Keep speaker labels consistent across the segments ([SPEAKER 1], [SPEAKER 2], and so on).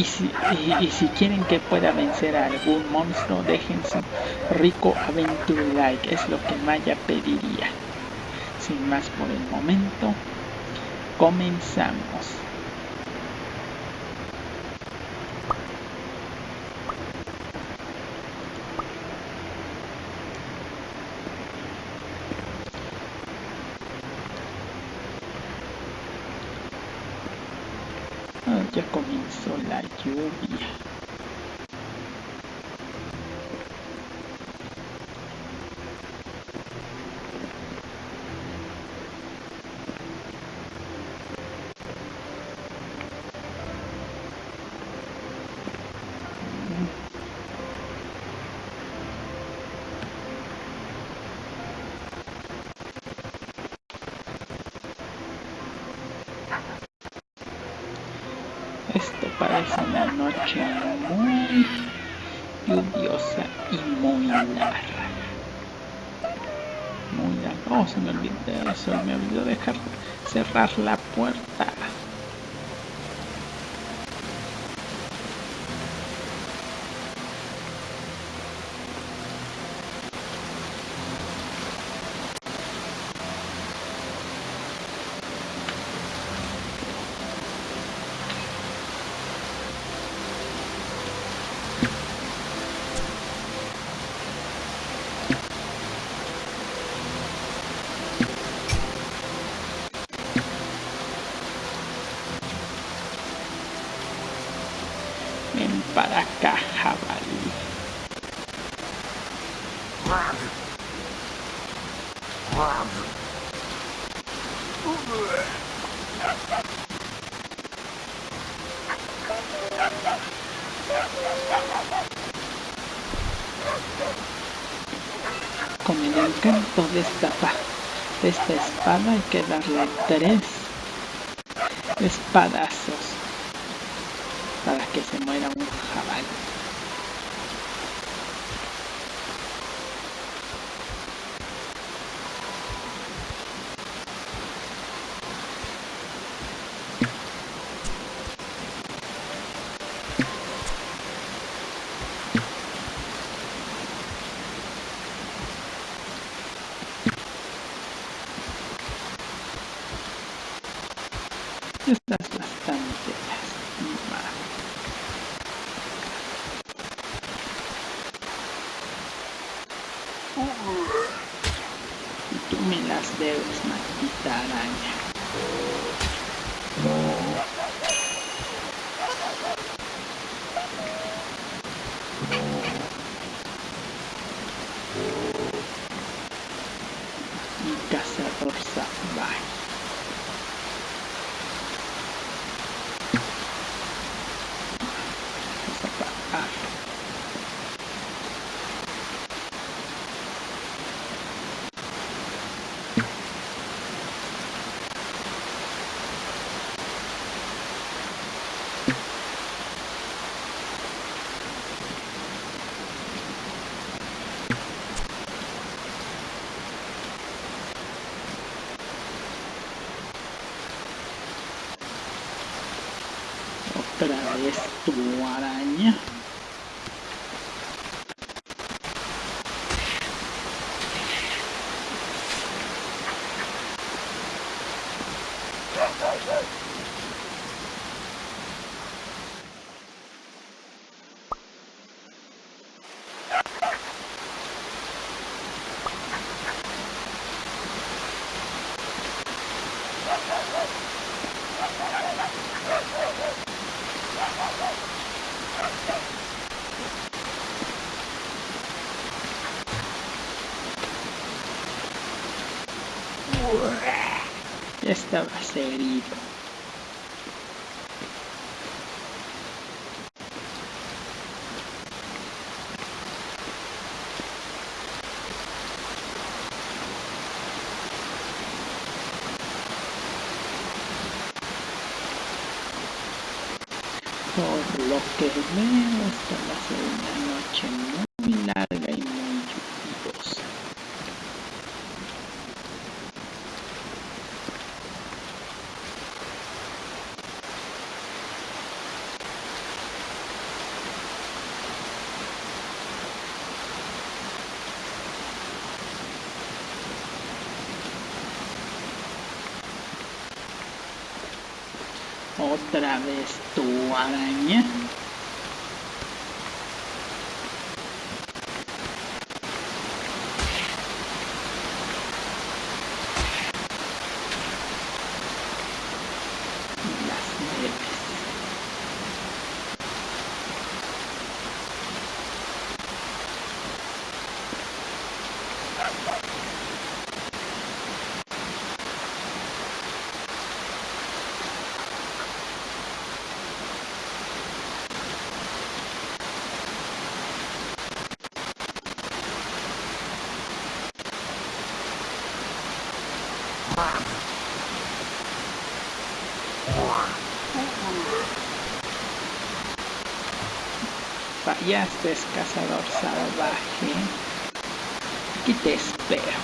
[SPEAKER 1] Y si, quieren que pueda vencer a algún monstruo, dejen su rico aventura like, es lo que Maya pediría. Sin más por el momento, comenzamos. ya comenzó la lluvia. Parece una noche muy lluviosa y muy larga. Muy larga. Oh, se me olvidó eso, me olvidó dejar cerrar la puerta. para acá, jabalí. Con el encanto de esta, de esta espada hay que darle tres espadazos para que se muera un jabalí. Estás bastante lastimado. Y tú me las debes, maldita araña. Mi cazador salvaje. otra vez tu araña Ya estaba herido. Por lo que veo, esta va a ser una noche muy larga y muy lluviosa. Vez tu araña. Fallaste, cazador salvaje. Aquí te espero.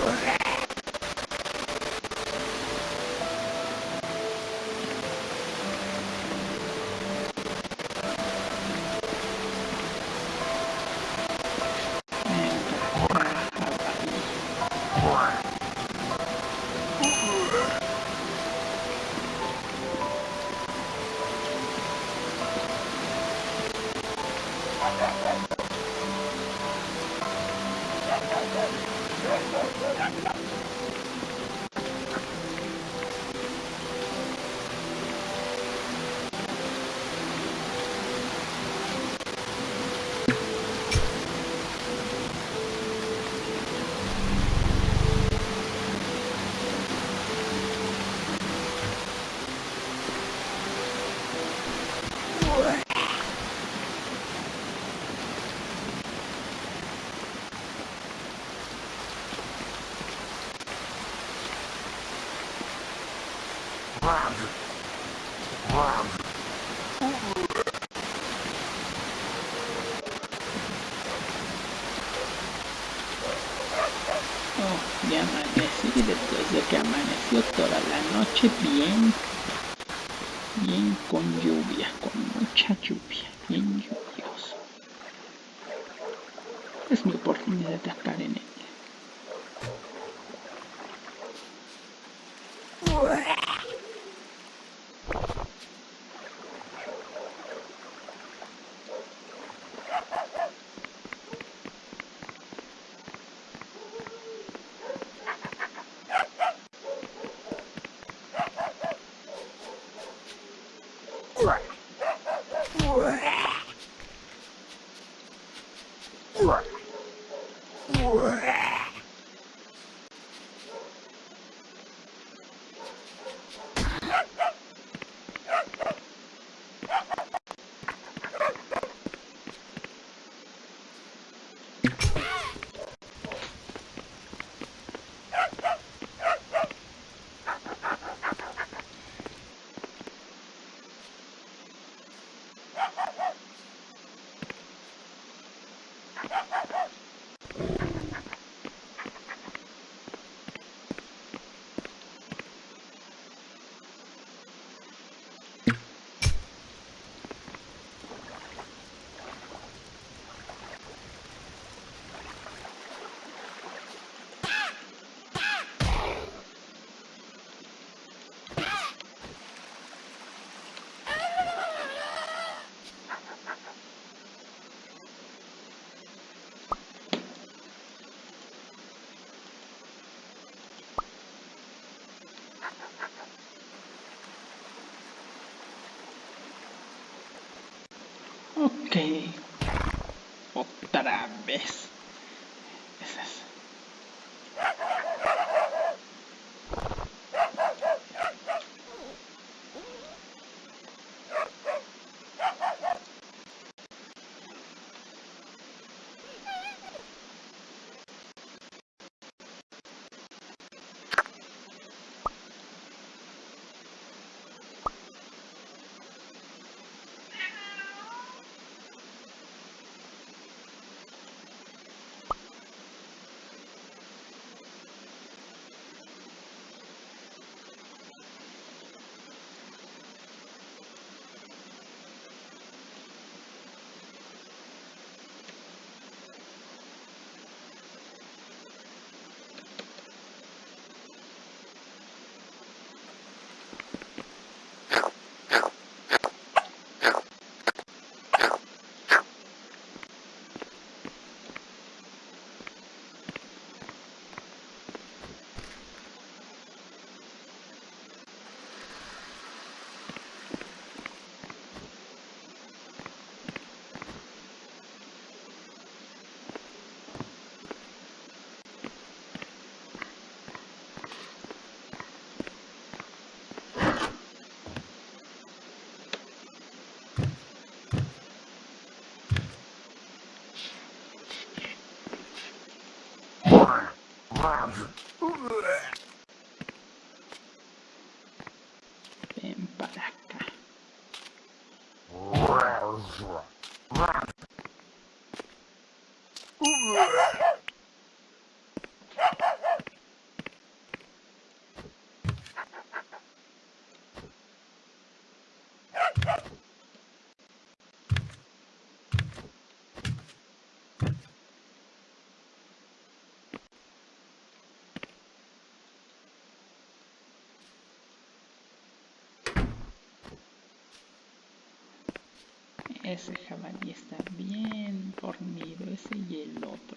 [SPEAKER 1] poor. Bien, bien con lluvia, con mucha lluvia, bien lluvioso. Es mi oportunidad de atacar en él. Ok. Otra vez. have. Ese jabalí está bien dormido, ese y el otro.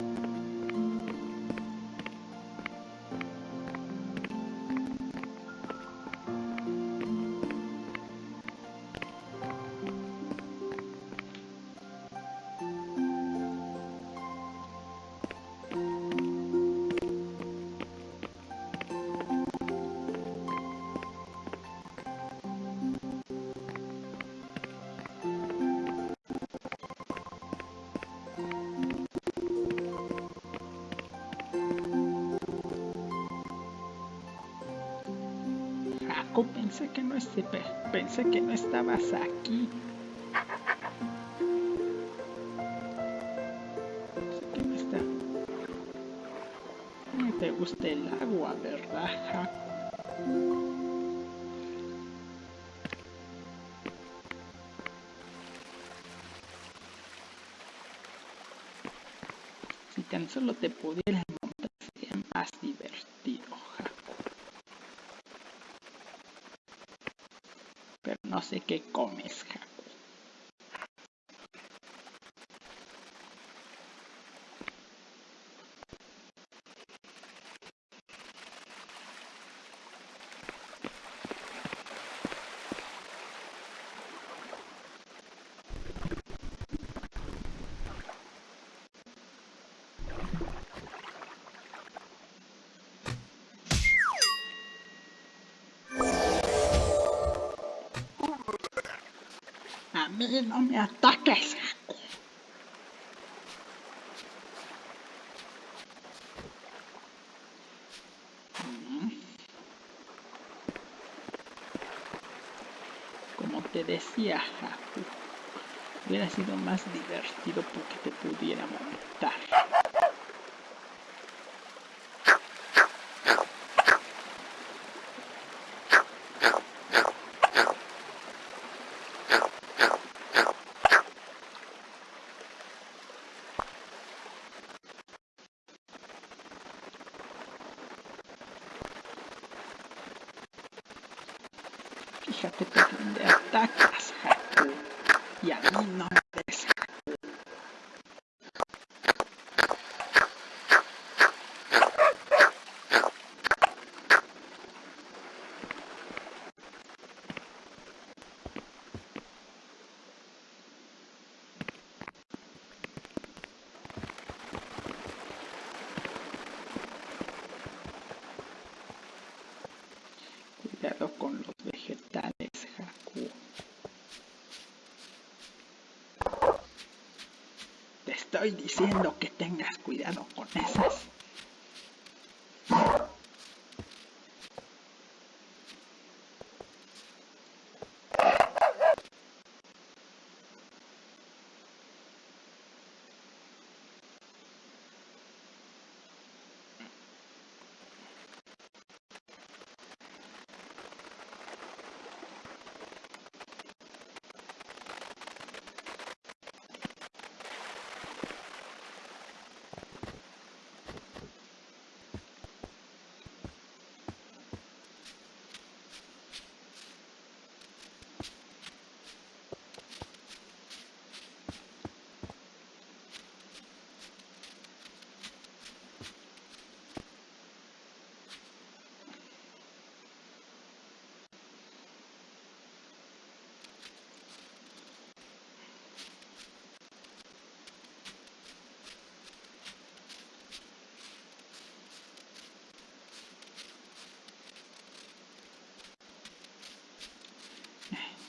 [SPEAKER 1] you pensé que no este, pensé que no estabas aquí. Pensé que no está. No te gusta el agua, ¿verdad? Si tan solo te pudieras no sé qué comes, Jaco. No me ataques. Como te decía, Haku, hubiera sido más divertido porque te pudiera montar. Fíjate por dónde atacas, Haku. Y a mí no me des Cuidado con los vegetales, Haku. Te estoy diciendo que tengas cuidado con esas.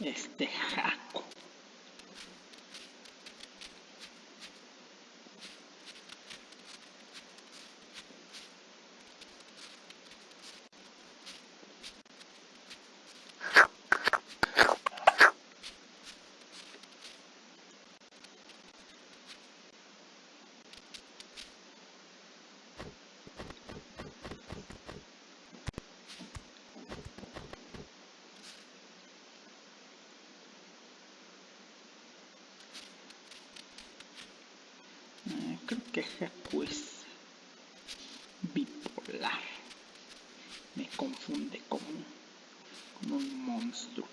[SPEAKER 1] Este. creo que Haku es bipolar. Me confunde como un, como un monstruo.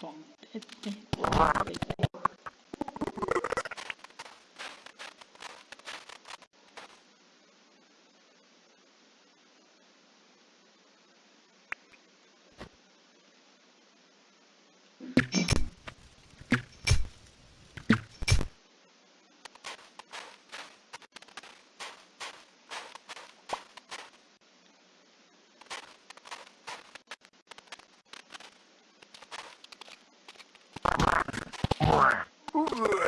[SPEAKER 2] Don't Ouh.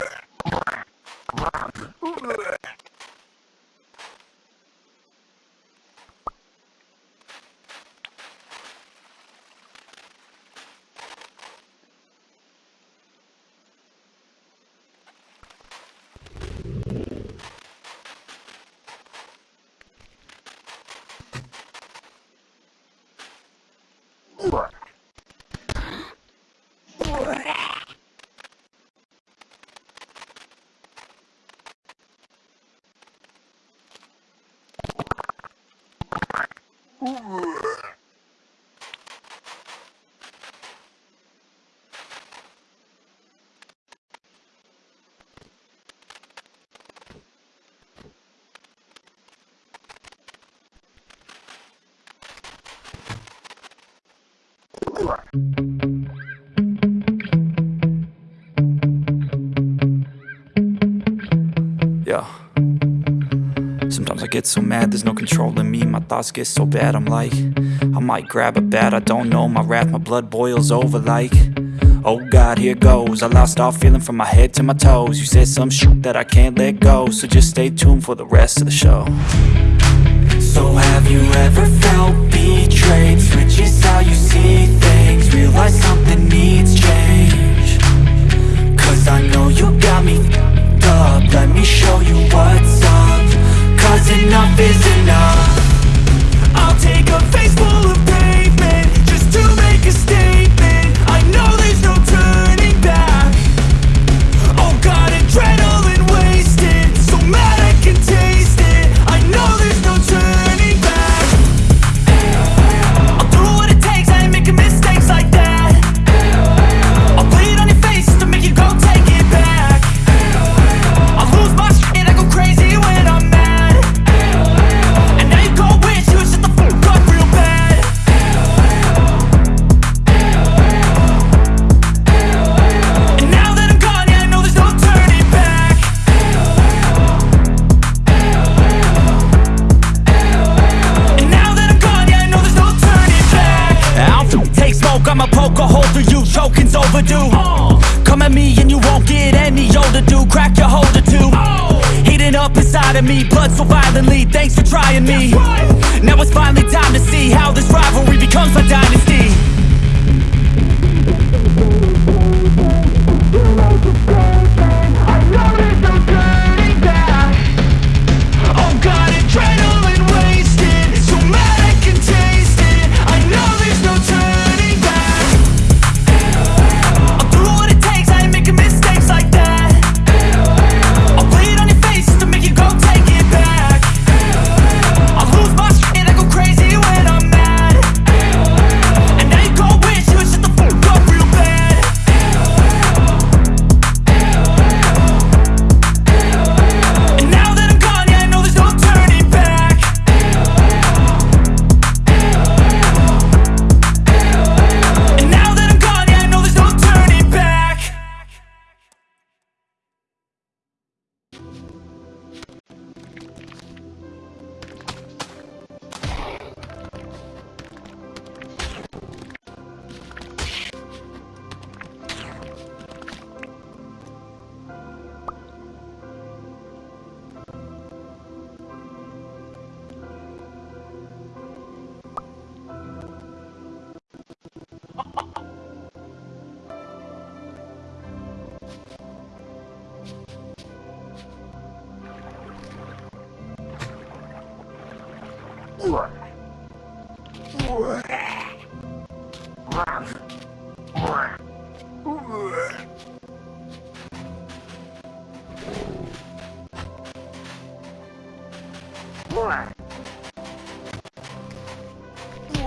[SPEAKER 2] Right. Get so mad, there's no controlling me. My thoughts get so bad, I'm like, I might grab a bat, I don't know. My wrath, my blood boils over like, oh God, here goes. I lost all feeling from my head to my toes. You said some shit that I can't let go, so just stay tuned for the rest of the show. So have you ever felt betrayed? Switches how you see things, realize something needs change. Cause I know you got me up Let me show you what's up Cause enough is enough. I'll take a face full of pavement Just to make a statement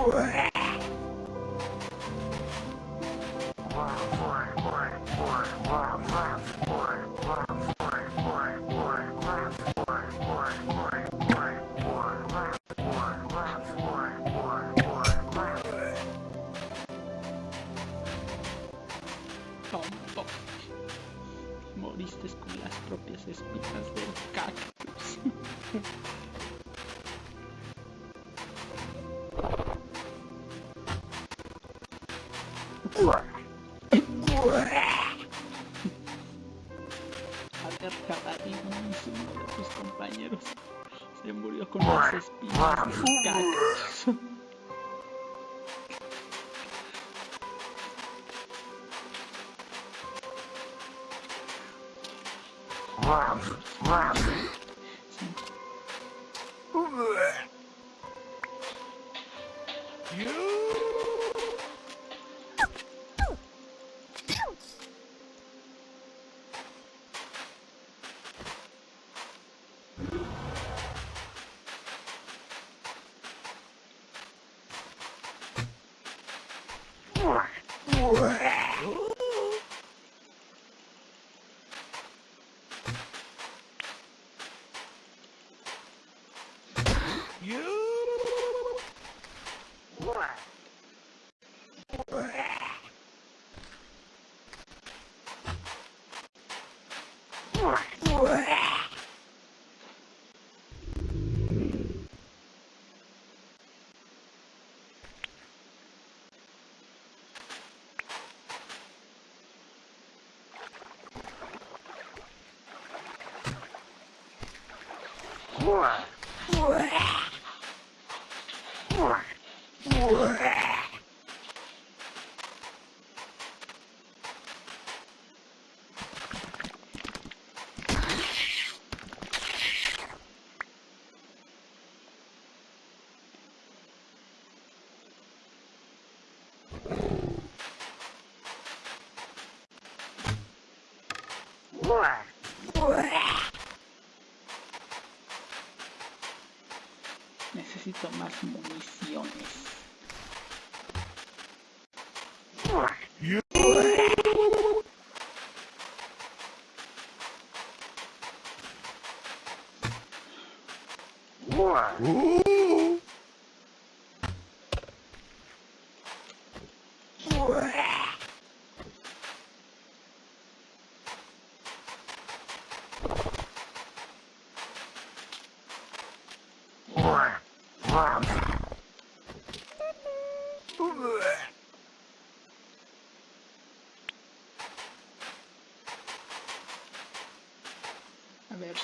[SPEAKER 2] What? You What?
[SPEAKER 1] A ver,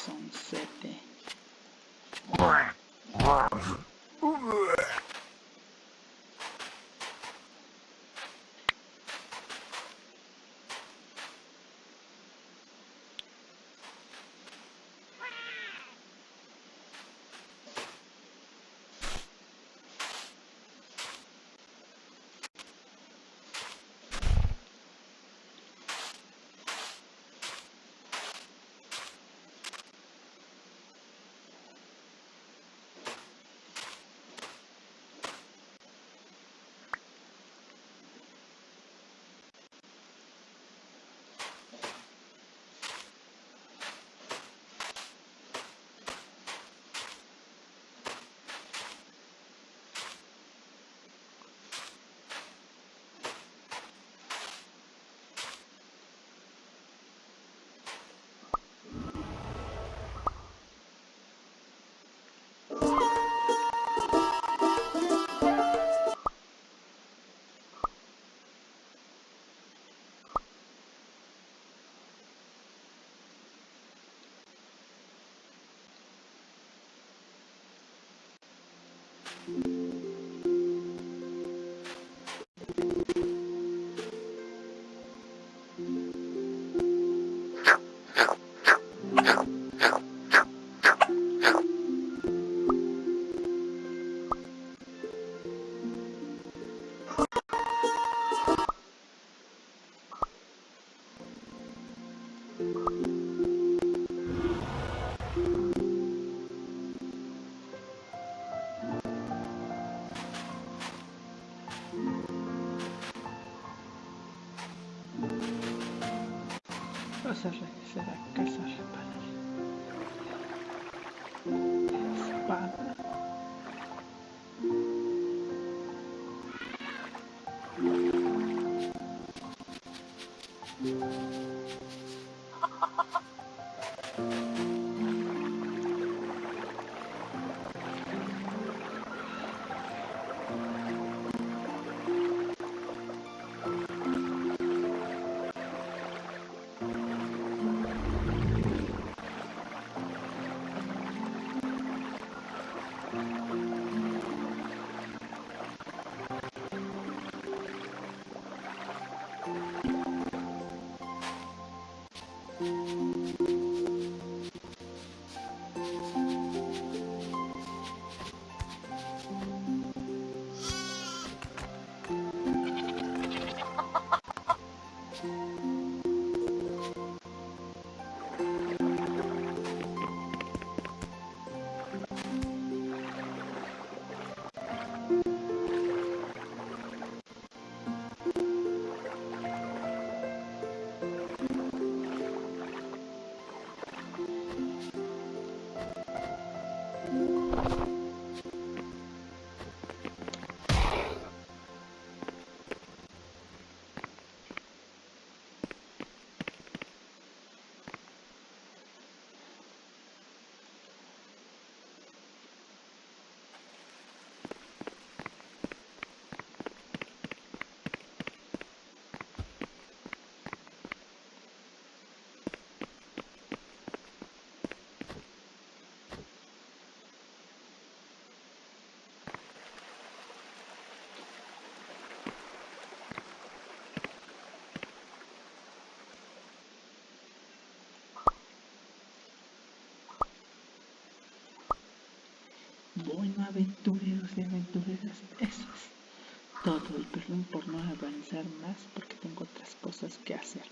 [SPEAKER 1] Bueno, aventureros y aventureras, eso es todo. Y perdón por no avanzar más porque tengo otras cosas que hacer.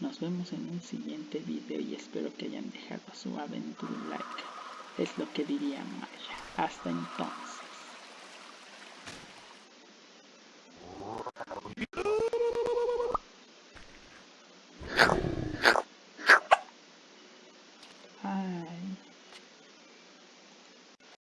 [SPEAKER 1] Nos vemos en un siguiente video y espero que hayan dejado su aventura like. Es lo que diría Maya. Hasta entonces.